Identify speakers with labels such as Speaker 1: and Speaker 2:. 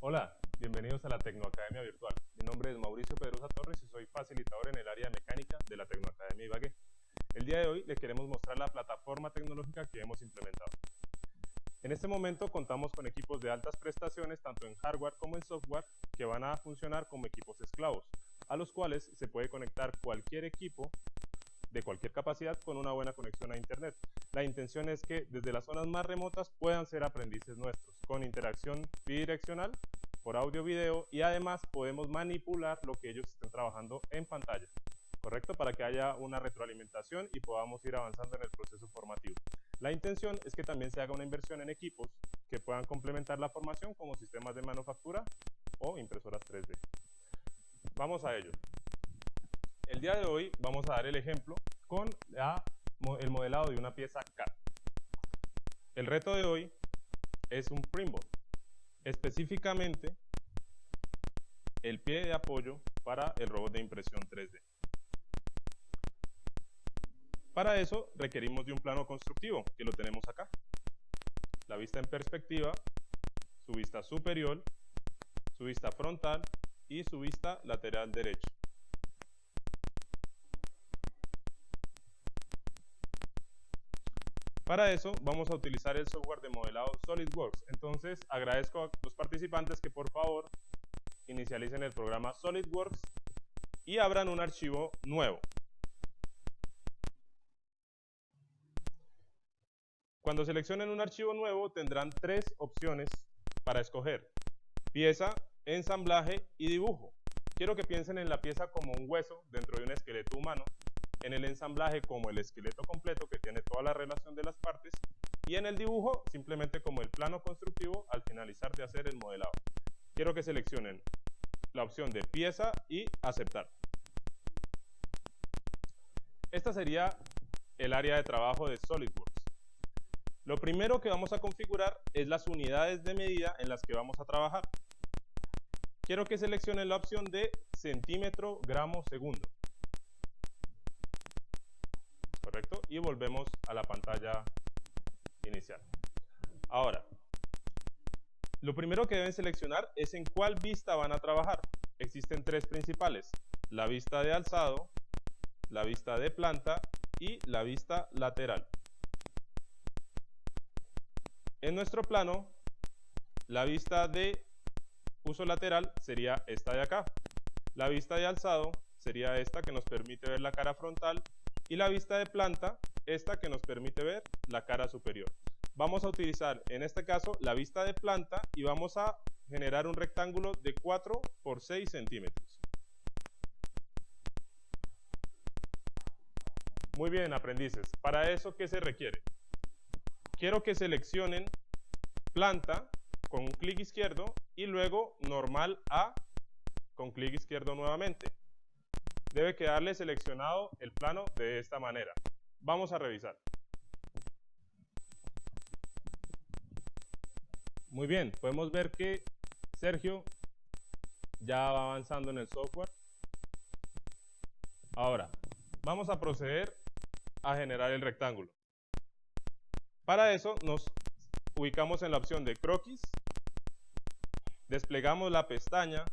Speaker 1: Hola, bienvenidos a la Tecnoacademia Virtual. Mi nombre es Mauricio Pedrosa Torres y soy facilitador en el área de mecánica de la Tecnoacademia Ibagué. El día de hoy les queremos mostrar la plataforma tecnológica que hemos implementado. En este momento contamos con equipos de altas prestaciones tanto en hardware como en software que van a funcionar como equipos esclavos, a los cuales se puede conectar cualquier equipo de cualquier capacidad con una buena conexión a Internet. La intención es que desde las zonas más remotas puedan ser aprendices nuestros, con interacción bidireccional por audio video y además podemos manipular lo que ellos estén trabajando en pantalla, ¿correcto? Para que haya una retroalimentación y podamos ir avanzando en el proceso formativo. La intención es que también se haga una inversión en equipos que puedan complementar la formación como sistemas de manufactura o impresoras 3D. Vamos a ello. El día de hoy vamos a dar el ejemplo con el modelado de una pieza CAD. El reto de hoy es un printboard, específicamente el pie de apoyo para el robot de impresión 3D. Para eso requerimos de un plano constructivo, que lo tenemos acá. La vista en perspectiva, su vista superior, su vista frontal y su vista lateral derecha. Para eso vamos a utilizar el software de modelado SolidWorks. Entonces agradezco a los participantes que por favor inicialicen el programa SolidWorks y abran un archivo nuevo. Cuando seleccionen un archivo nuevo tendrán tres opciones para escoger. Pieza, ensamblaje y dibujo. Quiero que piensen en la pieza como un hueso dentro de un esqueleto humano en el ensamblaje como el esqueleto completo que tiene toda la relación de las partes y en el dibujo simplemente como el plano constructivo al finalizar de hacer el modelado. Quiero que seleccionen la opción de pieza y aceptar. Esta sería el área de trabajo de SolidWorks. Lo primero que vamos a configurar es las unidades de medida en las que vamos a trabajar. Quiero que seleccionen la opción de centímetro, gramo, segundo. Y volvemos a la pantalla inicial. Ahora, lo primero que deben seleccionar es en cuál vista van a trabajar. Existen tres principales, la vista de alzado, la vista de planta y la vista lateral. En nuestro plano, la vista de uso lateral sería esta de acá. La vista de alzado sería esta que nos permite ver la cara frontal y la vista de planta, esta que nos permite ver la cara superior. Vamos a utilizar en este caso la vista de planta y vamos a generar un rectángulo de 4 por 6 centímetros. Muy bien, aprendices. Para eso, ¿qué se requiere? Quiero que seleccionen planta con un clic izquierdo y luego normal A con clic izquierdo nuevamente debe quedarle seleccionado el plano de esta manera. Vamos a revisar. Muy bien, podemos ver que Sergio ya va avanzando en el software. Ahora, vamos a proceder a generar el rectángulo. Para eso nos ubicamos en la opción de croquis, desplegamos la pestaña